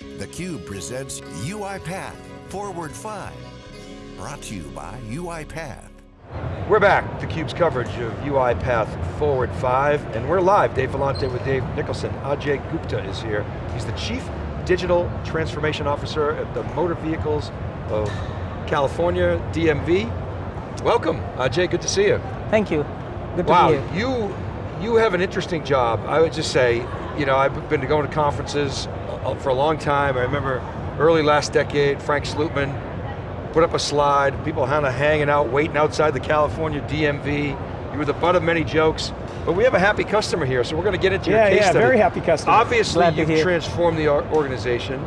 theCUBE presents UiPath Forward 5. Brought to you by UiPath. We're back, theCUBE's coverage of UiPath Forward 5, and we're live, Dave Vellante with Dave Nicholson. Ajay Gupta is here. He's the Chief Digital Transformation Officer at the Motor Vehicles of California, DMV. Welcome, Ajay, good to see you. Thank you, good to wow, be here. you, you have an interesting job. I would just say, you know, I've been going to conferences uh, for a long time. I remember early last decade, Frank Slootman put up a slide, people kind of hanging out, waiting outside the California DMV. You were the butt of many jokes, but we have a happy customer here, so we're going to get into yeah, your case yeah, study. very happy customer. Obviously, Glad you've transformed the organization.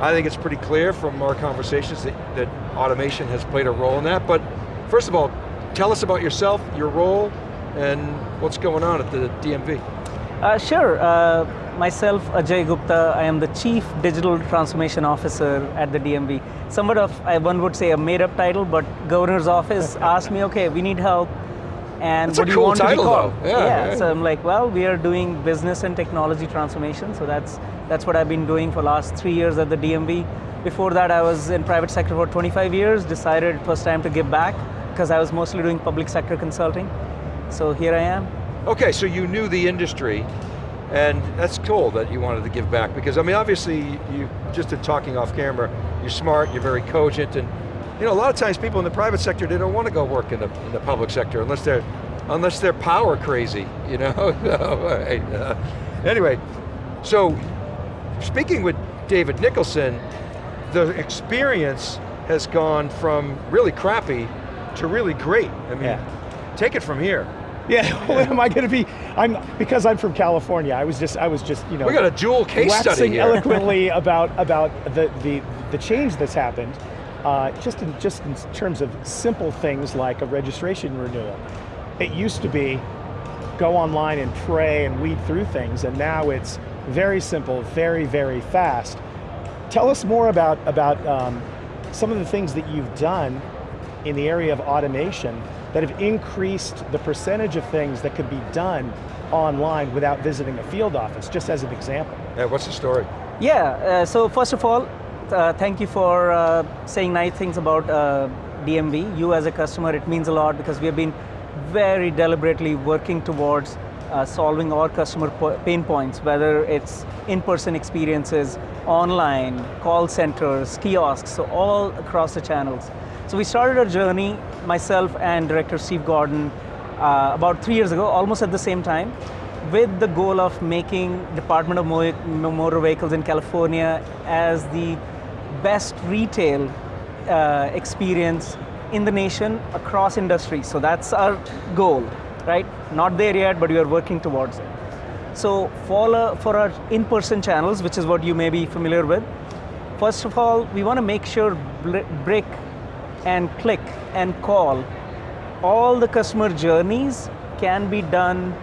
I think it's pretty clear from our conversations that, that automation has played a role in that, but first of all, tell us about yourself, your role, and what's going on at the DMV. Uh, sure, uh, myself Ajay Gupta, I am the Chief Digital Transformation Officer at the DMV. Somewhat of, one would say a made up title, but Governor's Office asked me, okay, we need help, and That's what do cool you want title, to be called? though. Yeah, yeah. so I'm like, well, we are doing business and technology transformation, so that's, that's what I've been doing for the last three years at the DMV. Before that, I was in private sector for 25 years, decided it was time to give back, because I was mostly doing public sector consulting. So here I am. Okay, so you knew the industry, and that's cool that you wanted to give back, because I mean, obviously, you, just in talking off camera, you're smart, you're very cogent, and you know, a lot of times people in the private sector, they don't want to go work in the, in the public sector unless they're, unless they're power crazy, you know? Right, uh, anyway, so speaking with David Nicholson, the experience has gone from really crappy to really great. I mean, Yeah. take it from here. Yeah, what am I going to be? I'm because I'm from California. I was just, I was just, you know, We got a dual case waxing study here. eloquently about about the the the change that's happened, uh, just in just in terms of simple things like a registration renewal. It used to be go online and pray and weed through things, and now it's very simple, very very fast. Tell us more about about um, some of the things that you've done in the area of automation that have increased the percentage of things that could be done online without visiting a field office, just as an example. Yeah, what's the story? Yeah, uh, so first of all, uh, thank you for uh, saying nice things about uh, DMV. You as a customer, it means a lot because we have been very deliberately working towards uh, solving our customer pain points, whether it's in-person experiences, online, call centers, kiosks, so all across the channels. So we started our journey, myself and Director Steve Gordon, uh, about three years ago, almost at the same time, with the goal of making Department of Motor Vehicles in California as the best retail uh, experience in the nation across industries. So that's our goal, right? Not there yet, but we are working towards it. So for, uh, for our in-person channels, which is what you may be familiar with, first of all, we want to make sure brick and click and call, all the customer journeys can be done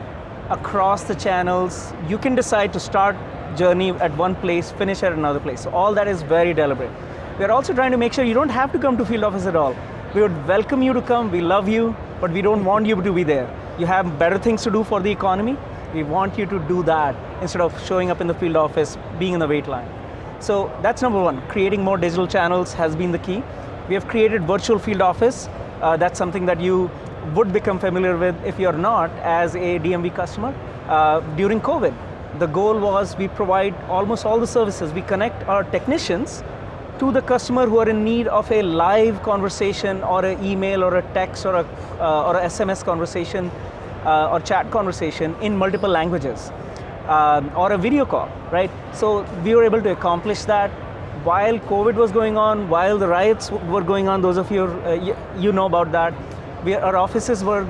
across the channels. You can decide to start journey at one place, finish at another place. So all that is very deliberate. We're also trying to make sure you don't have to come to field office at all. We would welcome you to come, we love you, but we don't want you to be there. You have better things to do for the economy. We want you to do that instead of showing up in the field office, being in the wait line. So that's number one, creating more digital channels has been the key. We have created virtual field office. Uh, that's something that you would become familiar with if you're not as a DMV customer. Uh, during COVID, the goal was we provide almost all the services. We connect our technicians to the customer who are in need of a live conversation or an email or a text or a, uh, or a SMS conversation uh, or chat conversation in multiple languages um, or a video call, right? So we were able to accomplish that while COVID was going on, while the riots were going on, those of you, uh, you, you know about that, we, our offices were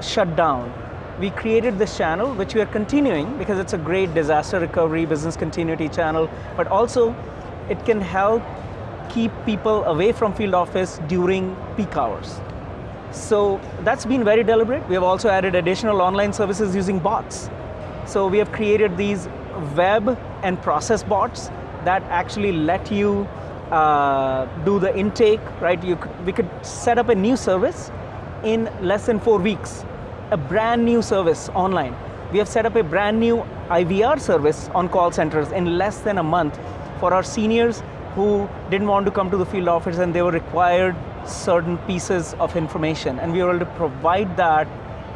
shut down. We created this channel, which we are continuing because it's a great disaster recovery, business continuity channel, but also it can help keep people away from field office during peak hours. So that's been very deliberate. We have also added additional online services using bots. So we have created these web and process bots that actually let you uh, do the intake, right? You could, we could set up a new service in less than four weeks, a brand new service online. We have set up a brand new IVR service on call centers in less than a month for our seniors who didn't want to come to the field office and they were required certain pieces of information. And we were able to provide that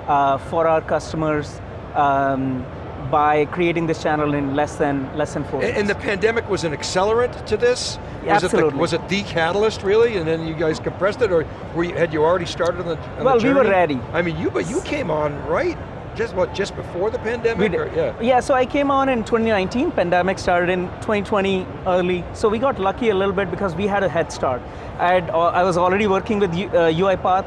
uh, for our customers um, by creating this channel in less than less than four. And, and the pandemic was an accelerant to this. Yeah, was absolutely. It the, was it the catalyst really, and then you guys compressed it, or were you, had you already started on the? On Well, the we were ready. I mean, you but you came on right, just what, just before the pandemic? Or- yeah. yeah, so I came on in 2019, pandemic started in 2020 early, so we got lucky a little bit because we had a head start. I, had, uh, I was already working with U- uh, UiPath,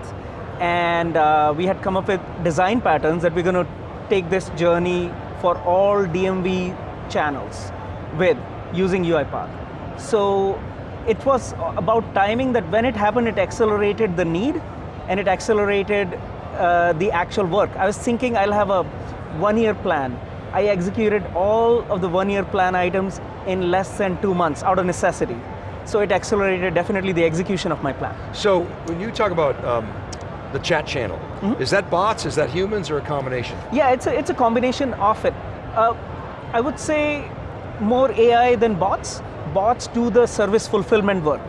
and uh, we had come up with design patterns that we're going to take this journey for all DMV channels with using UiPath. So it was about timing that when it happened, it accelerated the need and it accelerated uh, the actual work. I was thinking I'll have a one-year plan. I executed all of the one-year plan items in less than two months out of necessity. So it accelerated definitely the execution of my plan. So when you talk about um, the chat channel, Mm-hmm. is that bots? Is that humans, or a combination? Yeah, it's a, it's a combination of it. Uh, I would say more AI than bots. Bots do the service fulfillment work.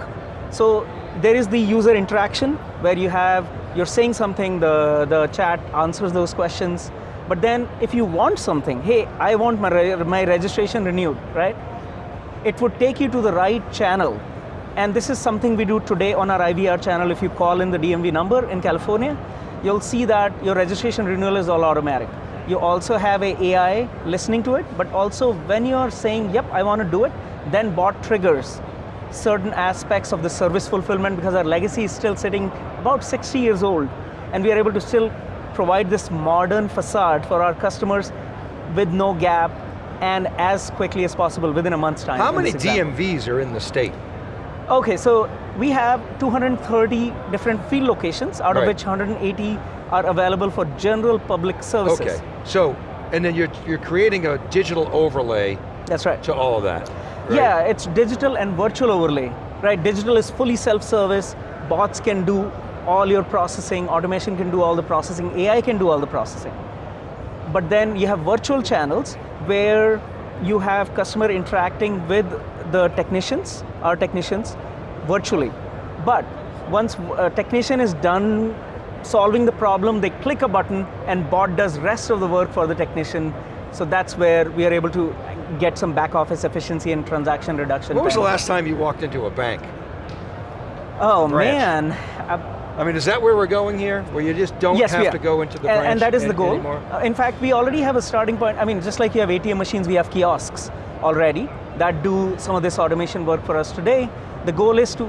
So there is the user interaction where you have, you're saying something, the, the chat answers those questions. But then if you want something, hey, I want my, re- my registration renewed, right? It would take you to the right channel. And this is something we do today on our IVR channel. If you call in the DMV number in California, you'll see that your registration renewal is all automatic. You also have a AI listening to it, but also when you're saying, yep, I want to do it, then bot triggers certain aspects of the service fulfillment because our legacy is still sitting about 60 years old. And we are able to still provide this modern facade for our customers with no gap and as quickly as possible within a month's time. How many. DMVs are in the state? Okay, so we have 230 different field locations, out Right. of which 180 are available for general public services. Okay, so, and then you're, you're creating a digital overlay That's right. to all of that, right? Yeah, it's digital and virtual overlay, right? Digital is fully self-service, bots can do all your processing, automation can do all the processing, AI can do all the processing. But then you have virtual channels where you have customer interacting with the technicians, our technicians, virtually. But once a technician is done solving the problem, they click a button and bot does rest of the work for the technician. So that's where we are able to get some back office efficiency and transaction reduction. When was the last time you walked into a bank? Oh branch? man. Uh, I mean, is that where we're going here? Where you just don't yes, have to go into the branch and that is the goal. anymore? Uh, in fact, we already have a starting point. I mean, just like you have ATM machines, we have kiosks already that do some of this automation work for us today. The goal is to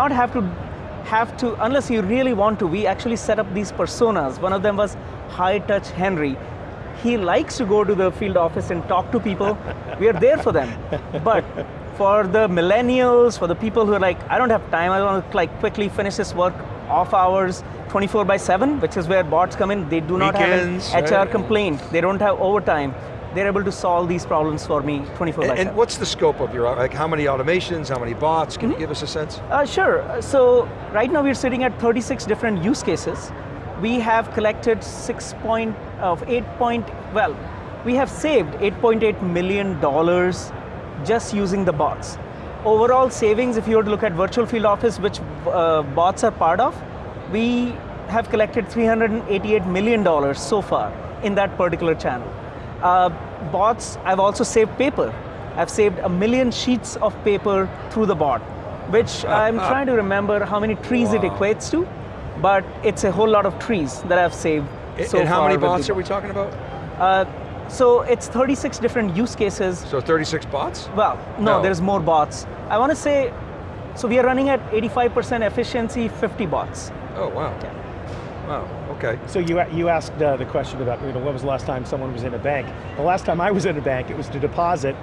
not have to have to, unless you really want to, we actually set up these personas. One of them was High Touch Henry. He likes to go to the field office and talk to people. we are there for them. But for the millennials, for the people who are like, I don't have time, I want to like quickly finish this work off hours, 24 by 7, which is where bots come in. They do not Weekends, have an HR right? complaint. They don't have overtime. They're able to solve these problems for me 24 by And, 7. and what's the scope of your, like how many automations, how many bots? Mm-hmm. Can you give us a sense? Uh, sure. So right now we're sitting at 36 different use cases. We have collected six point of eight point. Well, we have saved 8.8 million dollars just using the bots. Overall savings, if you were to look at virtual field office, which uh, bots are part of, we have collected 388 million dollars so far in that particular channel. Uh, bots, I've also saved paper. I've saved a million sheets of paper through the bot, which I'm trying to remember how many trees it equates to, but it's a whole lot of trees that I've saved. And- so and how many bots are we talking about? Uh, so it's 36 different use cases. So 36 bots? Well, no, No. there's more bots. I want to say, so we are running at 85% efficiency, 50 bots. Oh, wow. Wow, okay. So you, you asked uh, the question about you know, when was the last time someone was in a bank? The last time I was in a bank, it was to deposit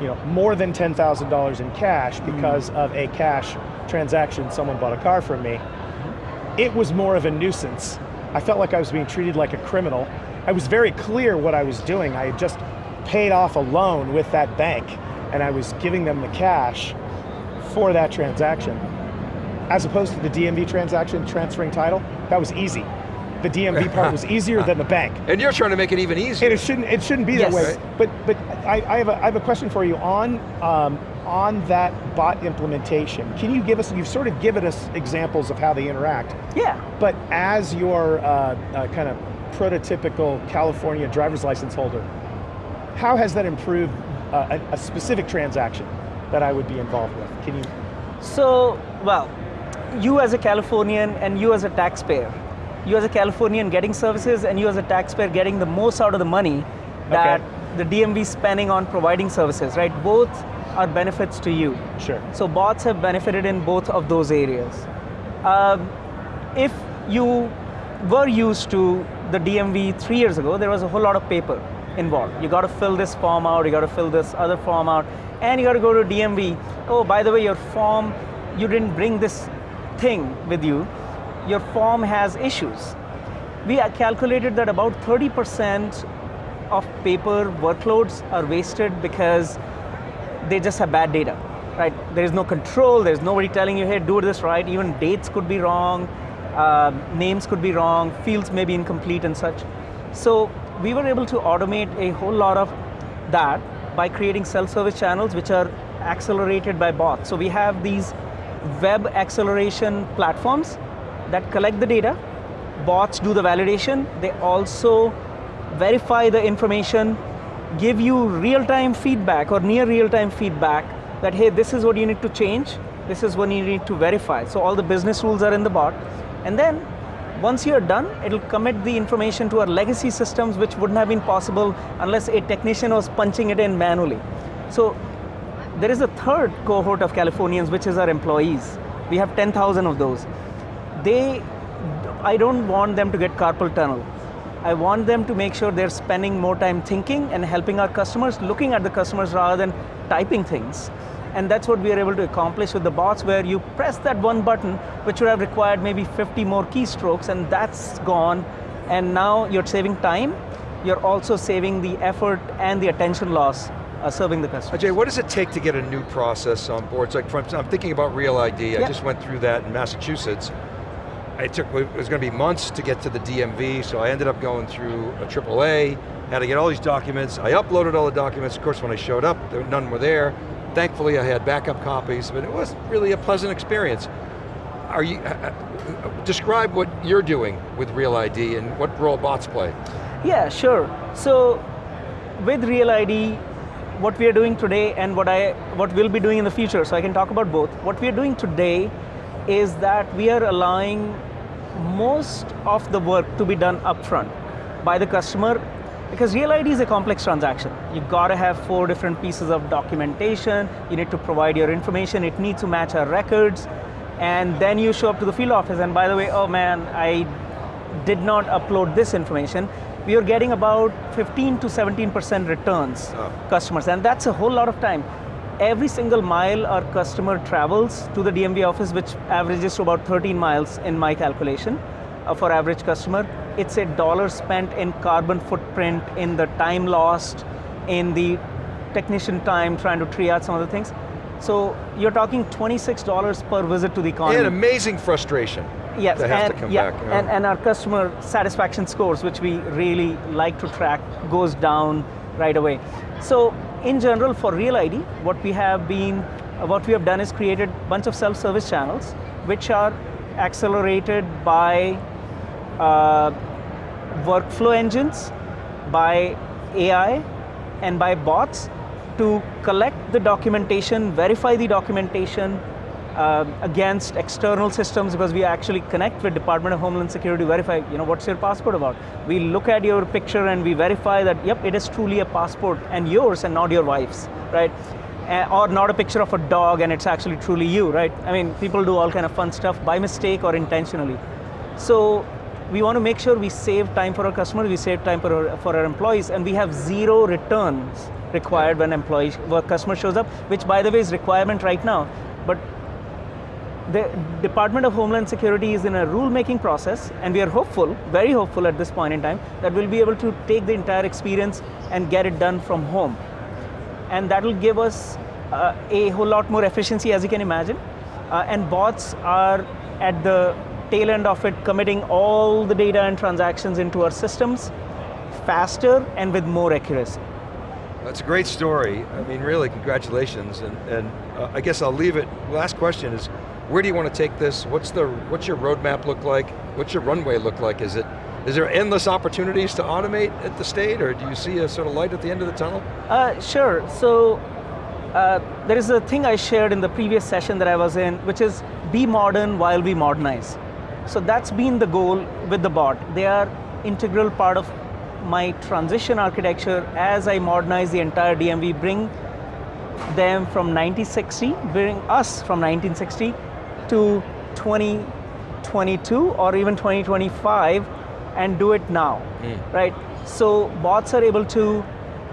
you know, more than $10,000 in cash because of a cash transaction. Someone bought a car from me. It was more of a nuisance. I felt like I was being treated like a criminal. I was very clear what I was doing. I had just paid off a loan with that bank and I was giving them the cash for that transaction. As opposed to the DMV transaction, transferring title, that was easy. The DMV part was easier than the bank. And you're trying to make it even easier. And it shouldn't, it shouldn't be Yes. that way. Right. But, but I, I, have a, I have a question for you on, um, on that bot implementation. Can you give us, you've sort of given us examples of how they interact. Yeah. But as your uh, uh, kind of prototypical California driver's license holder, how has that improved uh, a, a specific transaction that I would be involved with? Can you? So, well, you as a Californian and you as a taxpayer, you as a Californian getting services and you as a taxpayer getting the most out of the money that Okay. the DMV is spending on providing services, right? Both are benefits to you. Sure. So bots have benefited in both of those areas. Um, if you were used to the DMV three years ago, there was a whole lot of paper involved. You got to fill this form out, you got to fill this other form out, and you got to go to DMV. Oh, by the way, your form, you didn't bring this thing with you. Your form has issues. We calculated that about 30% of paper workloads are wasted because they just have bad data, right? There is no control, there's nobody telling you, hey, do this right. Even dates could be wrong, uh, names could be wrong, fields may be incomplete and such. So we were able to automate a whole lot of that by creating self-service channels which are accelerated by bots. So we have these web acceleration platforms that collect the data, bots do the validation, they also verify the information, give you real-time feedback or near real-time feedback that, hey, this is what you need to change, this is what you need to verify. So all the business rules are in the bot. And then, once you're done, it'll commit the information to our legacy systems which wouldn't have been possible unless a technician was punching it in manually. So there is a third cohort of Californians, which is our employees. We have 10,000 of those. They, I don't want them to get carpal tunnel. I want them to make sure they're spending more time thinking and helping our customers, looking at the customers rather than typing things. And that's what we are able to accomplish with the bots where you press that one button, which would have required maybe 50 more keystrokes and that's gone. And now you're saving time, you're also saving the effort and the attention loss uh, serving the customer. Ajay, what does it take to get a new process on board? It's like, from, I'm thinking about Real ID. I just went through that in Massachusetts. It took, it was going to be months to get to the DMV, so I ended up going through a AAA, had to get all these documents. I uploaded all the documents. Of course, when I showed up, there, none were there. Thankfully, I had backup copies, but it was really a pleasant experience. Are you, uh, uh, describe what you're doing with Real ID and what role bots play. Yeah, sure. So with Real ID, what we are doing today and what I what we'll be doing in the future, so I can talk about both. What we are doing today is that we are allowing most of the work to be done upfront by the customer because Real ID is a complex transaction. You've gotta have four different pieces of documentation, you need to provide your information, it needs to match our records, and then you show up to the field office and by the way, oh man, I did not upload this information, we are getting about 15 to 17% returns Oh. customers, and that's a whole lot of time. Every single mile our customer travels to the DMV office, which averages to about 13 miles in my calculation uh, for average customer, it's a dollar spent in carbon footprint, in the time lost, in the technician time trying to triage some of the things. So you're talking $26 per visit to the economy. And amazing frustration. Yes, and, yeah, yeah. and, and our customer satisfaction scores, which we really like to track, goes down right away. So in general, for Real ID, what we have been, what we have done is created a bunch of self-service channels, which are accelerated by uh, workflow engines, by AI, and by bots to collect the documentation, verify the documentation uh, against external systems because we actually connect with Department of Homeland Security verify, you know, what's your passport about? We look at your picture and we verify that, yep, it is truly a passport and yours and not your wife's, right? Uh, or not a picture of a dog and it's actually truly you, right? I mean, people do all kind of fun stuff by mistake or intentionally. So we want to make sure we save time for our customers, we save time for our, for our employees, and we have zero returns required when employee, customer shows up, which by the way is requirement right now. But the Department of Homeland Security is in a rule-making process, and we are hopeful, very hopeful at this point in time, that we'll be able to take the entire experience and get it done from home. And that will give us uh, a whole lot more efficiency, as you can imagine. Uh, and bots are at the tail end of it, committing all the data and transactions into our systems faster and with more accuracy. That's a great story. I mean, really, congratulations. And, and uh, I guess I'll leave it, last question is, where do you want to take this? What's, the, what's your roadmap look like? What's your runway look like? Is, it, is there endless opportunities to automate at the state, or do you see a sort of light at the end of the tunnel? Uh, sure, so uh, there is a thing I shared in the previous session that I was in, which is be modern while we modernize. So that's been the goal with the bot. They are integral part of my transition architecture as I modernize the entire DMV, bring them from 1960, bring us from 1960 to 2022 or even 2025 and do it now, right? So bots are able to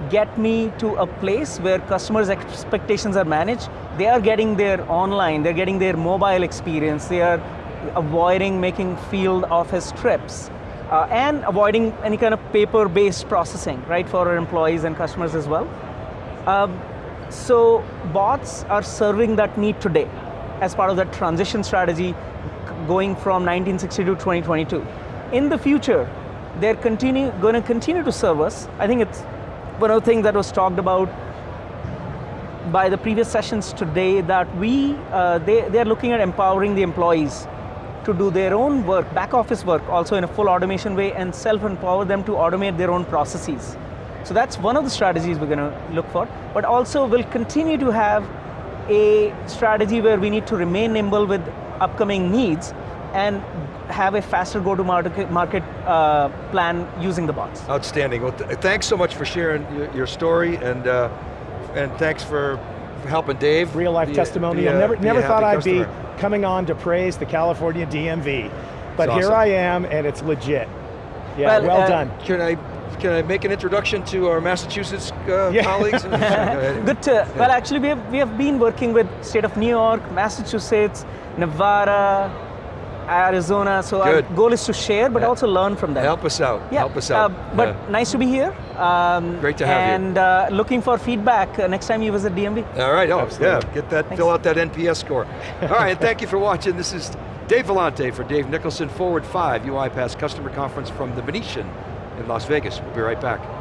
get me to a place where customers' expectations are managed. They are getting their online, they're getting their mobile experience, they are avoiding making field office trips, uh, and avoiding any kind of paper-based processing, right, for our employees and customers as well. Um, so bots are serving that need today as part of that transition strategy going from 1960 to 2022. In the future, they're continue, going to continue to serve us. I think it's one of the things that was talked about by the previous sessions today that we, uh, they, they're looking at empowering the employees to do their own work, back office work, also in a full automation way and self-empower them to automate their own processes. So that's one of the strategies we're going to look for, but also we'll continue to have a strategy where we need to remain nimble with upcoming needs and have a faster go-to-market market, uh, plan using the bots. Outstanding. Well, th thanks so much for sharing your, your story, and uh, and thanks for, for helping Dave. Real life be testimony. be never, be never thought I'd be coming on to praise the California DMV, but It's here. I am, and it's legit. Yeah, Well, well, uh, done. Can I can I make an introduction to our Massachusetts uh, Yeah. colleagues? Good to, well actually we have, we have been working with state of New York, Massachusetts, Nevada, Arizona, so Good. our goal is to share but Yeah. also learn from them. Help us out. Yeah, Help us out. uh, but Yeah. nice to be here. Um, Great to have you. and, uh, looking for feedback uh, next time you visit DMV. All right, oh, Absolutely. yeah, get that, fill out that NPS score. All right, and thank you for watching. This is Dave Vellante for Dave Nicholson, Forward 5 UiPath Customer Conference from the Venetian in Las Vegas. We'll be right back.